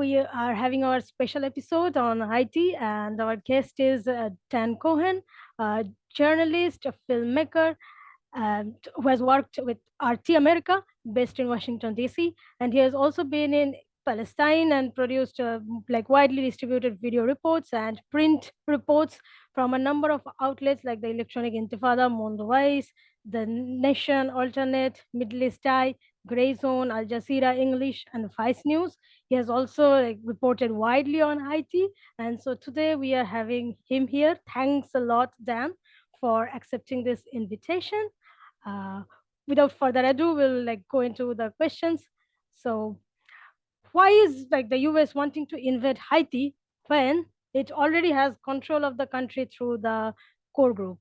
we are having our special episode on Haiti, and our guest is uh, Dan Cohen, a journalist, a filmmaker, and who has worked with RT America, based in Washington D.C., and he has also been in Palestine and produced uh, like widely distributed video reports and print reports from a number of outlets like the Electronic Intifada, Mondoweiss, The Nation, AlterNet, Middle East Eye, Gray Zone, Al Jazeera English, and Vice News. He has also like, reported widely on Haiti. And so today we are having him here. Thanks a lot, Dan, for accepting this invitation. Uh, without further ado, we'll like go into the questions. So why is like the US wanting to invade Haiti when it already has control of the country through the core group?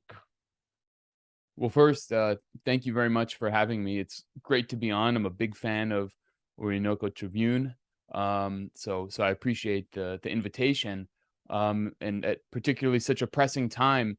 Well, first, uh, thank you very much for having me. It's great to be on. I'm a big fan of Orinoco Tribune. Um, so, so I appreciate the, the invitation. Um, and at particularly such a pressing time,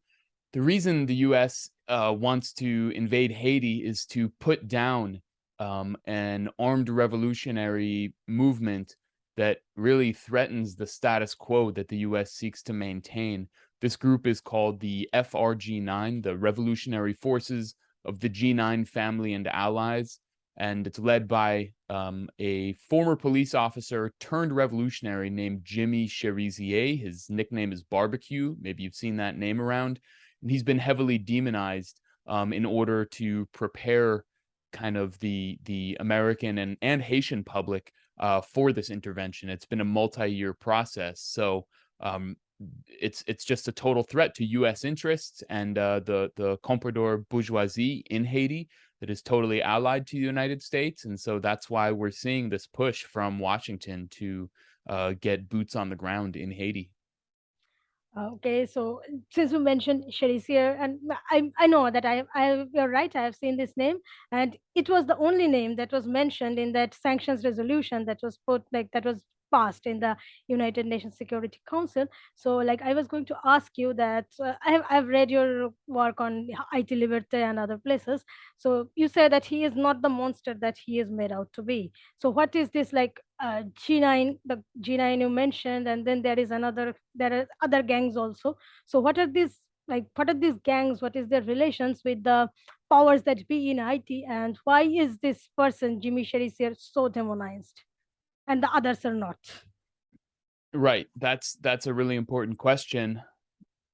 the reason the U.S. Uh, wants to invade Haiti is to put down um, an armed revolutionary movement that really threatens the status quo that the U.S. seeks to maintain. This group is called the FRG9, the Revolutionary Forces of the G9 Family and Allies, and it's led by um, a former police officer turned revolutionary named Jimmy Cherizier. His nickname is Barbecue. Maybe you've seen that name around. And he's been heavily demonized um, in order to prepare kind of the the American and, and Haitian public uh, for this intervention. It's been a multi-year process. So um, it's it's just a total threat to U.S. interests and uh, the the comprador bourgeoisie in Haiti that is totally allied to the United States, and so that's why we're seeing this push from Washington to uh, get boots on the ground in Haiti. Okay, so since you mentioned Cherizier, and I I know that I I you're right. I have seen this name, and it was the only name that was mentioned in that sanctions resolution that was put like that was passed in the United Nations Security Council. So, like, I was going to ask you that uh, I have I've read your work on Haiti Liberté and other places. So, you say that he is not the monster that he is made out to be. So, what is this like uh, G9? The G9 you mentioned, and then there is another. There are other gangs also. So, what are these? Like, what are these gangs? What is their relations with the powers that be in Haiti? And why is this person, Jimmy Cherizier, so demonized? And the others are not? Right. That's that's a really important question.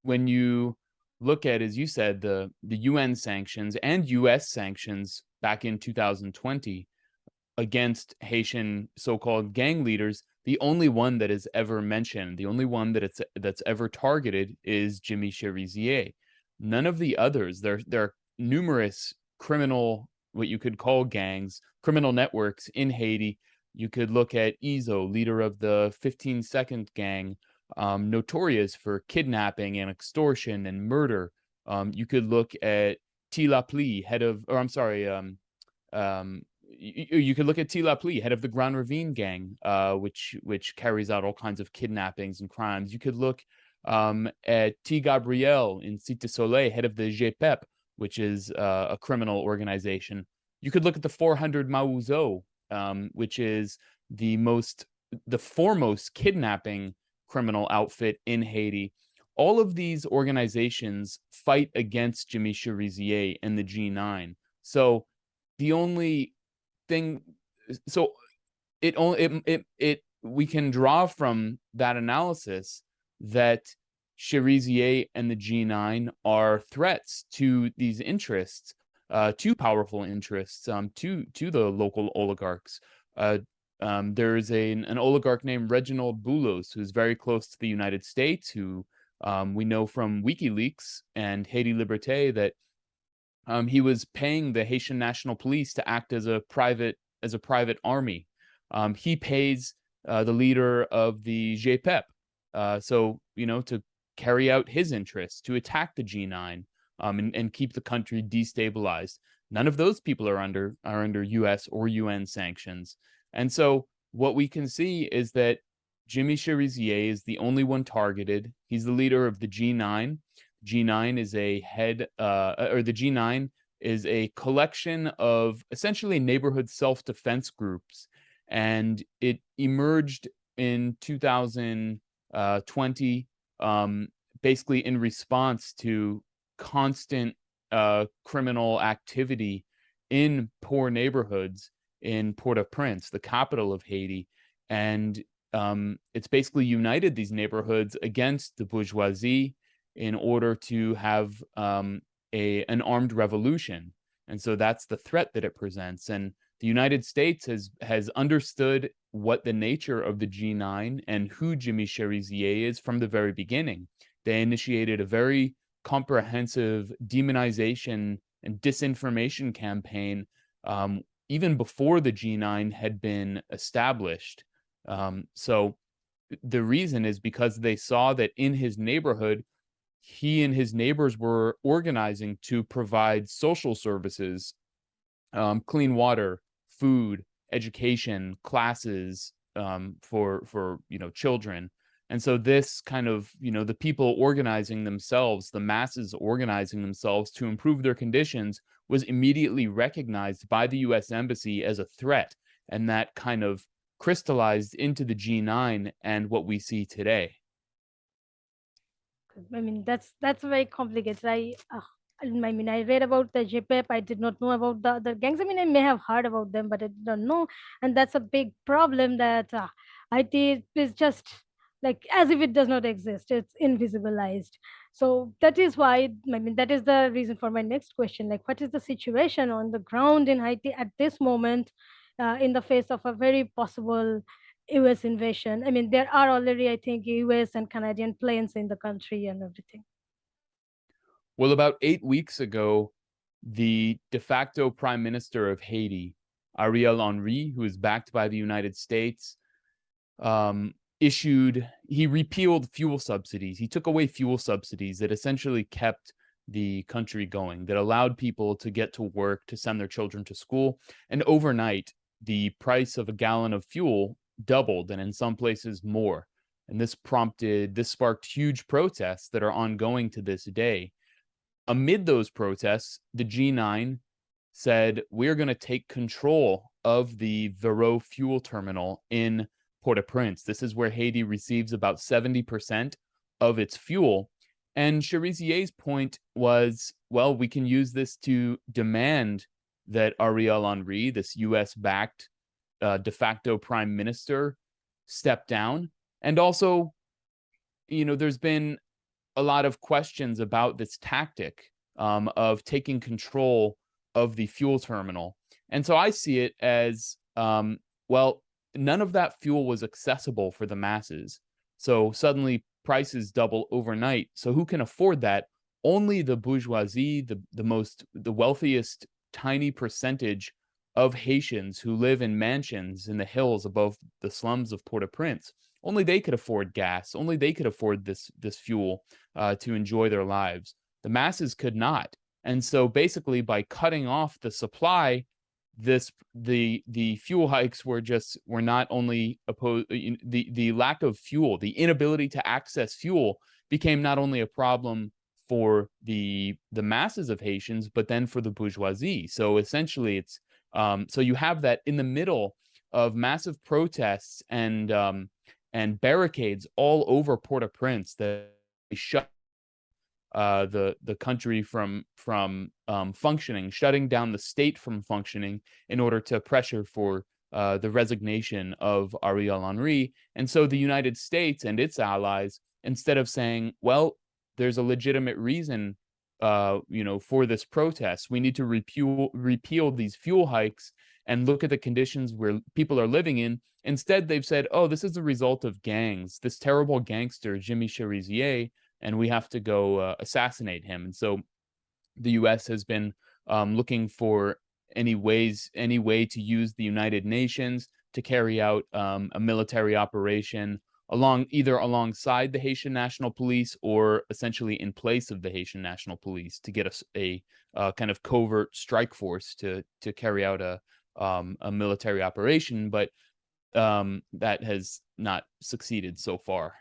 When you look at as you said the the UN sanctions and US sanctions back in 2020 against Haitian so-called gang leaders the only one that is ever mentioned the only one that it's that's ever targeted is Jimmy Cherizier. None of the others there there are numerous criminal what you could call gangs criminal networks in Haiti you could look at Izo, leader of the 15 Second Gang, um, notorious for kidnapping and extortion and murder. Um, you could look at Tilapli, head of, or I'm sorry, um, um, you, you, could look at Tilapli, head of the Grand Ravine Gang, uh, which which carries out all kinds of kidnappings and crimes. You could look um, at T. Gabriel in Cité Soleil, head of the GPEP, which is uh, a criminal organization. You could look at the 400 Mawozo, um, which is the most the foremost kidnapping criminal outfit in Haiti. All of these organizations fight against Jimmy Cherizier and the G9. So the only thing, so it only it it, it we can draw from that analysis that Cherizier and the G9 are threats to these interests uh, to powerful interests, um, to to the local oligarchs. Uh, um, there is a, an oligarch named Reginald Boulos, who's very close to the United States, who um, we know from WikiLeaks and Haiti Liberté that um, he was paying the Haitian National Police to act as a private as a private army. Um, he pays uh, the leader of the GPEP, uh, so you know to carry out his interests, to attack the G9 um, and, and keep the country destabilized. None of those people are under are under U.S. or UN sanctions, and so what we can see is that Jimmy Cherizier is the only one targeted. He's the leader of the G9. G9 is a head, uh, or the G9 is a collection of essentially neighborhood self-defense groups, and it emerged in 2020, um, basically in response to constant uh, criminal activity in poor neighborhoods in Port-au-Prince, the capital of Haiti, and um, it's basically united these neighborhoods against the bourgeoisie in order to have um, a an armed revolution. And so that's the threat that it presents. And the United States has has understood what the nature of the G9 and who Jimmy Cherizier is from the very beginning. They initiated a very comprehensive demonization and disinformation campaign um, even before the G9 had been established. Um, so the reason is because they saw that in his neighborhood, he and his neighbors were organizing to provide social services, um, clean water, food, education, classes um, for for you know children. And so this kind of, you know, the people organizing themselves, the masses organizing themselves to improve their conditions was immediately recognized by the US embassy as a threat. And that kind of crystallized into the G9 and what we see today. I mean, that's that's very complicated. I, uh, I mean, I read about the JPEP. I did not know about the other gangs. I mean, I may have heard about them, but I don't know. And that's a big problem that uh, Haiti is just like as if it does not exist. It's invisibilized. So that is why, I mean, that is the reason for my next question. Like, what is the situation on the ground in Haiti at this moment uh, in the face of a very possible US invasion. I mean, there are already, I think, US and Canadian planes in the country and everything. Well, about eight weeks ago, the de facto prime minister of Haiti, Ariel Henry, who is backed by the United States, um, issued, he repealed fuel subsidies. He took away fuel subsidies that essentially kept the country going, that allowed people to get to work, to send their children to school. And overnight, the price of a gallon of fuel doubled and in some places more. And this prompted, this sparked huge protests that are ongoing to this day. Amid those protests, the G9 said, we're going to take control of the Varreux fuel terminal in Port-au-Prince. This is where Haiti receives about 70% of its fuel. And Cherizier's point was, well, we can use this to demand that Ariel Henry, this US-backed uh, de facto prime minister step down. And also, you know, there's been a lot of questions about this tactic um, of taking control of the fuel terminal. And so I see it as, um, well, none of that fuel was accessible for the masses. So suddenly prices double overnight. So who can afford that? Only the bourgeoisie, the, the most, the wealthiest tiny percentage of Haitians who live in mansions in the hills above the slums of Port-au-Prince. Only they could afford gas. Only they could afford this, this fuel uh, to enjoy their lives. The masses could not. And so basically by cutting off the supply, this the the fuel hikes were just were not only opposed the the lack of fuel the inability to access fuel became not only a problem for the the masses of Haitians but then for the bourgeoisie. So essentially it's um, so you have that in the middle of massive protests and um, and barricades all over Port-au-Prince that shut uh, the the country from from um, functioning, shutting down the state from functioning in order to pressure for uh, the resignation of Ariel Henry. And so the United States and its allies, instead of saying, well, there's a legitimate reason uh, you know, for this protest. We need to repeal, repeal these fuel hikes and look at the conditions where people are living in. Instead, they've said, oh, this is the result of gangs, this terrible gangster, Jimmy Cherizier, and we have to go uh, assassinate him. And so the U.S. has been um, looking for any ways, any way to use the United Nations to carry out um, a military operation along either alongside the Haitian National Police or essentially in place of the Haitian National Police to get a, a, a kind of covert strike force to to carry out a um, a military operation, but um, that has not succeeded so far.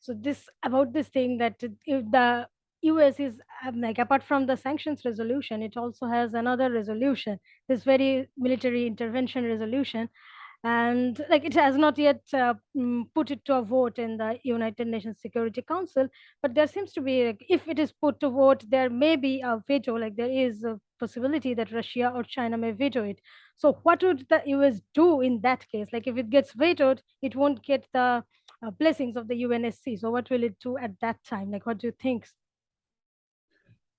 So this about this thing that if the US is um, like apart from the sanctions resolution, it also has another resolution, this very military intervention resolution. And like it has not yet uh, mm, put it to a vote in the united nations security council but there seems to be like, if it is put to vote there may be a veto like there is a possibility that russia or china may veto it. So what would the us do in that case? Like if it gets vetoed it won't get the uh, blessings of the unsc so what will it do at that time like what do you think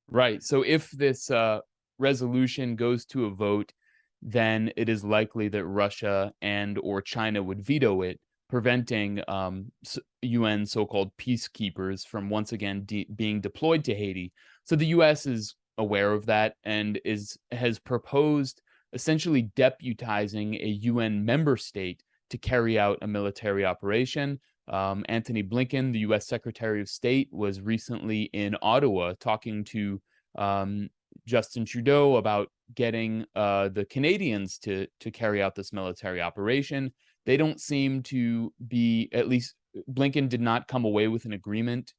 Right. So if this uh, resolution goes to a vote, then it is likely that Russia and or China would veto it, preventing um, UN so-called peacekeepers from once again de being deployed to Haiti. So the U.S. is aware of that and is has proposed essentially deputizing a UN member state to carry out a military operation. Um, Antony Blinken, the U.S. Secretary of State, was recently in Ottawa talking to um, Justin Trudeau about getting uh, the Canadians to to carry out this military operation. They don't seem to be at least Blinken did not come away with an agreement.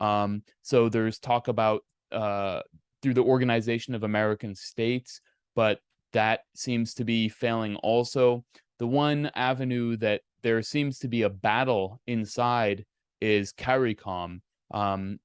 Um, so there's talk about uh, through the Organization of American States, but that seems to be failing also. The one avenue that there seems to be a battle inside is CARICOM. Um,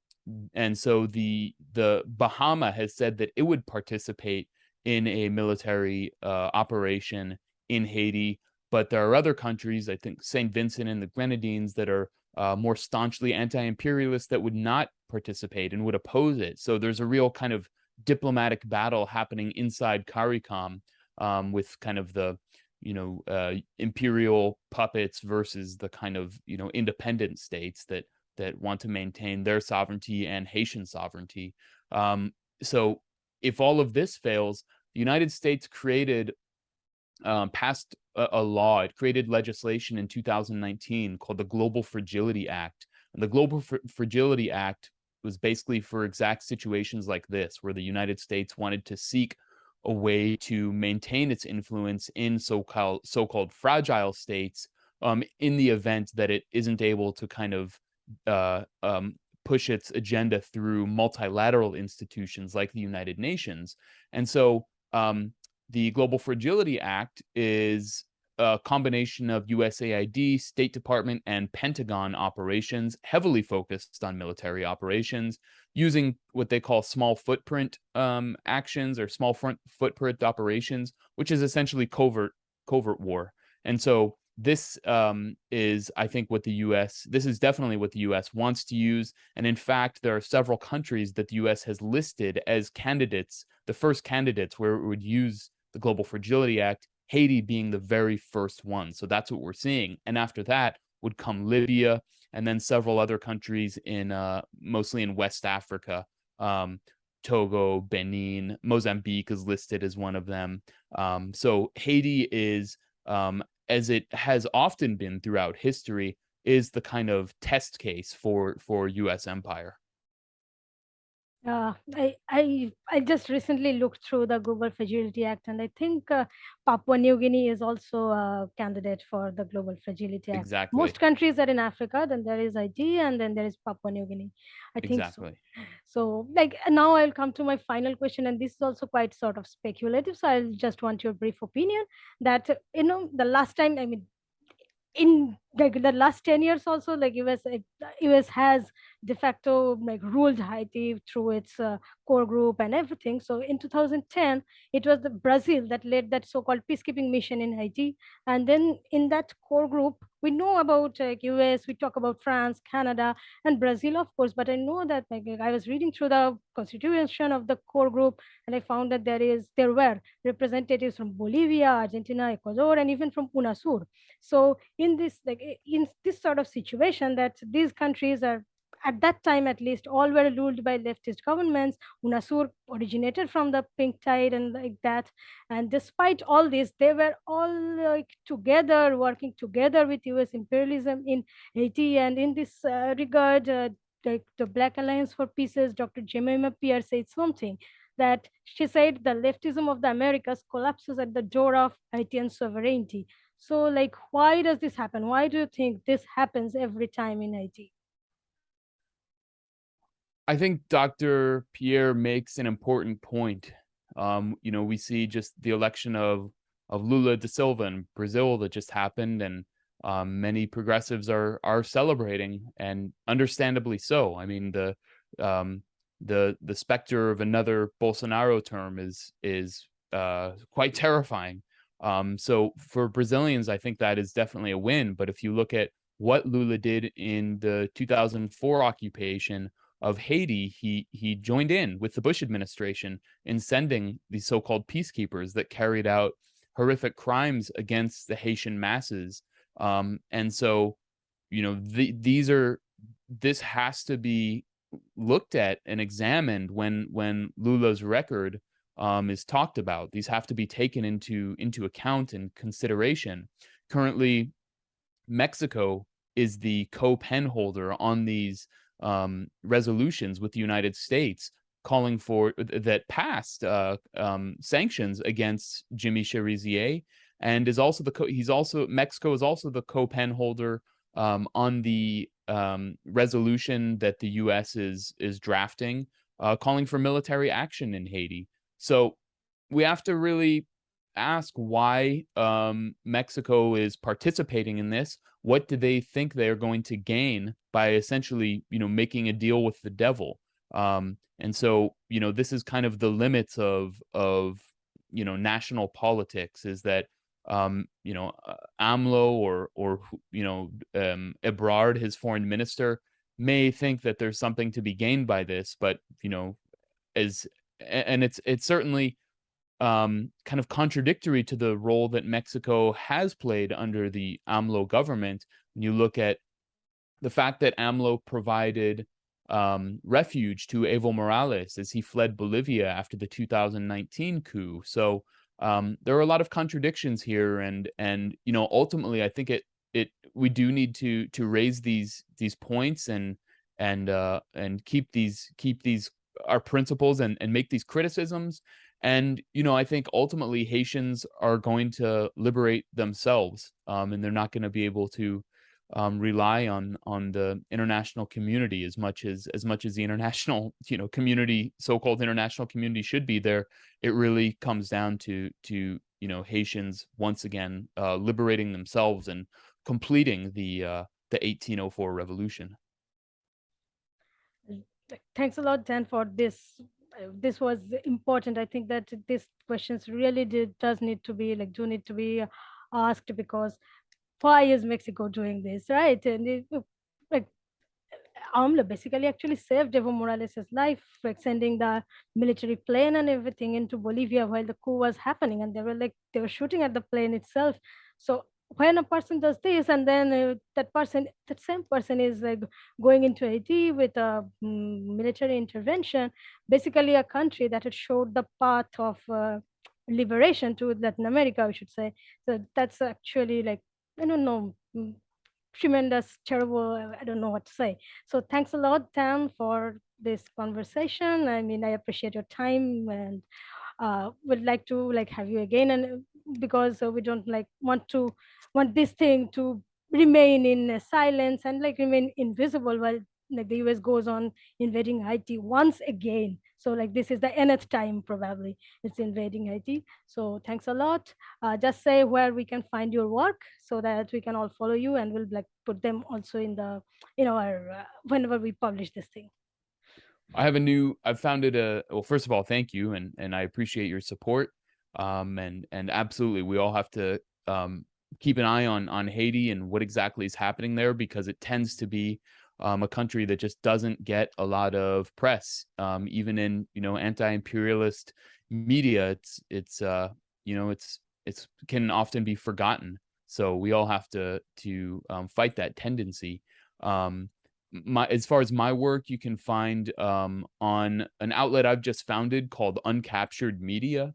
and so the the Bahama has said that it would participate in a military uh, operation in Haiti, but there are other countries, I think St. Vincent and the Grenadines, that are uh, more staunchly anti-imperialist that would not participate and would oppose it. So there's a real kind of diplomatic battle happening inside CARICOM um, with kind of the you know uh, imperial puppets versus the kind of you know independent states that that want to maintain their sovereignty and Haitian sovereignty. Um, so if all of this fails, the United States created um, passed a, a, law. It created legislation in 2019 called the Global Fragility Act. And the Global Fr Fragility Act was basically for exact situations like this, where the United States wanted to seek a way to maintain its influence in so-called so-called fragile states um, in the event that it isn't able to kind of uh, um, push its agenda through multilateral institutions like the United Nations. And so um, the Global Fragility Act is a combination of USAID, State Department, and Pentagon operations, heavily focused on military operations, using what they call small footprint um, actions or small front footprint operations, which is essentially covert covert war. And so this um, is, I think, what the U.S. This is definitely what the U.S. wants to use, and in fact, there are several countries that the U.S. has listed as candidates, the first candidates where it would use the Global Fragility Act. Haiti being the very first one, so that's what we're seeing. And after that would come Libya, and then several other countries in, uh, mostly in West Africa. Um, Togo, Benin, Mozambique is listed as one of them. Um, so Haiti is um, as it has often been throughout history, is the kind of test case for for U.S. empire. Uh, I, I I just recently looked through the Global Fragility Act, and I think uh, Papua New Guinea is also a candidate for the Global Fragility Act. Exactly. Most countries are in Africa, then there is Haiti, and then there is Papua New Guinea. I think Exactly. so. So, like now, I'll come to my final question, and this is also quite sort of speculative. So, I'll just want your brief opinion that you know the last time, I mean, in like the last 10 years also like us us has de facto like ruled haiti through its uh, core group and everything. So in 2010 it was the brazil that led that so-called peacekeeping mission in haiti. And then in that core group we know about like us we talk about france canada and brazil of course. But i know that like i was reading through the constitution of the core group and i found that there is there were representatives from bolivia argentina ecuador and even from unasur. So in this like in this sort of situation that these countries are at that time at least all were ruled by leftist governments. Unasur originated from the pink tide and like that. And despite all this they were all like together working together with us imperialism in haiti. And in this uh, regard uh, like the black alliance for peace dr jemima pierre said something that she said the leftism of the americas collapses at the door of haitian sovereignty so like, why does this happen? Why do you think this happens every time in Haiti? I think Dr. Pierre makes an important point. Um, you know, we see just the election of of Lula da Silva in Brazil that just happened, and um, many progressives are are celebrating, and understandably so. I mean the um, the the specter of another Bolsonaro term is is uh, quite terrifying. Um, so for Brazilians, I think that is definitely a win. But if you look at what Lula did in the 2004 occupation of Haiti, he he joined in with the Bush administration in sending these so-called peacekeepers that carried out horrific crimes against the Haitian masses. Um, and so, you know, the, these are this has to be looked at and examined when when Lula's record um, is talked about. These have to be taken into into account and consideration. Currently, Mexico is the co-pen holder on these um, resolutions with the United States calling for that passed uh, um, sanctions against Jimmy Cherizier and is also the co- he's also Mexico is also the co-pen holder um, on the um, resolution that the U.S. is is drafting, uh, calling for military action in Haiti. So we have to really ask why um, Mexico is participating in this. What do they think they are going to gain by essentially, you know, making a deal with the devil? Um, and so, you know, this is kind of the limits of of you know national politics. Is that um, you know, uh, AMLO or or you know, um, Ebrard, his foreign minister, may think that there's something to be gained by this, but you know, as and it's it's certainly um, kind of contradictory to the role that Mexico has played under the AMLO government. When you look at the fact that AMLO provided um, refuge to Evo Morales as he fled Bolivia after the 2019 coup. So um, there are a lot of contradictions here, and and you know ultimately I think it it we do need to to raise these these points and and uh, and keep these keep these our principles and and make these criticisms. And you know I think ultimately Haitians are going to liberate themselves, um, and they're not going to be able to um, rely on on the international community as much as as much as the international you know community so-called international community should be there. It really comes down to to you know haitians once again uh, liberating themselves and completing the uh, the 1804 revolution. Thanks a lot dan for this. This was important. I think that these questions really did, does need to be like do need to be asked because why is Mexico doing this, right? And it, like AMLO basically actually saved Evo Morales' life, like sending the military plane and everything into Bolivia while the coup was happening, and they were like they were shooting at the plane itself. So when a person does this, and then uh, that person, that same person is like going into Haiti with a um, military intervention, basically a country that had showed the path of uh, liberation to Latin America, we should say. So that's actually like I don't know, mm, tremendous, terrible. I don't know what to say. So thanks a lot, Dan, for this conversation. I mean, I appreciate your time and uh, would like to like have you again. And uh, because uh, we don't like want to want this thing to remain in uh, silence and like remain invisible while like the US goes on invading Haiti once again. So like this is the nth time probably it's invading Haiti. So thanks a lot. Uh, just say where we can find your work so that we can all follow you and we'll like put them also in the you know our uh, whenever we publish this thing. I have a new. I've founded a. Well, first of all, thank you, and and I appreciate your support. Um, and and absolutely, we all have to um keep an eye on on Haiti and what exactly is happening there because it tends to be um, a country that just doesn't get a lot of press, um, even in you know anti-imperialist media. It's it's uh, you know it's it's can often be forgotten. So we all have to to um, fight that tendency. Um, my as far as my work, you can find um, on an outlet I've just founded called Uncaptured Media.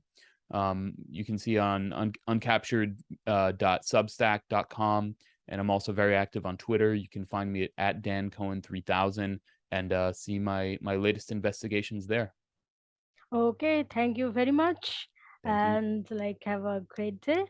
Um, you can see on un- uncaptured.substack.com. Uh, and I'm also very active on Twitter. You can find me at, at Dan Cohen 3000 and uh, see my my latest investigations there. Okay, thank you very much, Thank you. and like have a great day.